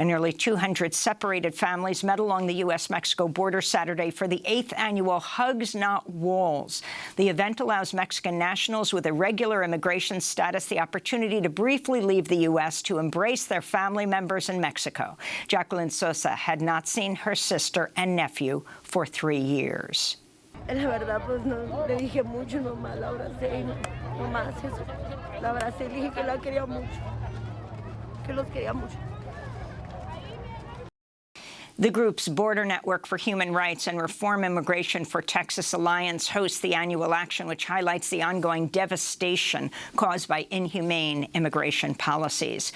And nearly 200 separated families met along the U.S.-Mexico border Saturday for the eighth annual Hugs Not Walls. The event allows Mexican nationals with irregular immigration status the opportunity to briefly leave the U.S. to embrace their family members in Mexico. Jacqueline Sosa had not seen her sister and nephew for three years. La verdad, pues no, le dije mucho, nomás la abracé y no, nomás eso. La abracé y le dije que la quería mucho, que los quería mucho. The group's Border Network for Human Rights and Reform Immigration for Texas Alliance hosts the annual action, which highlights the ongoing devastation caused by inhumane immigration policies.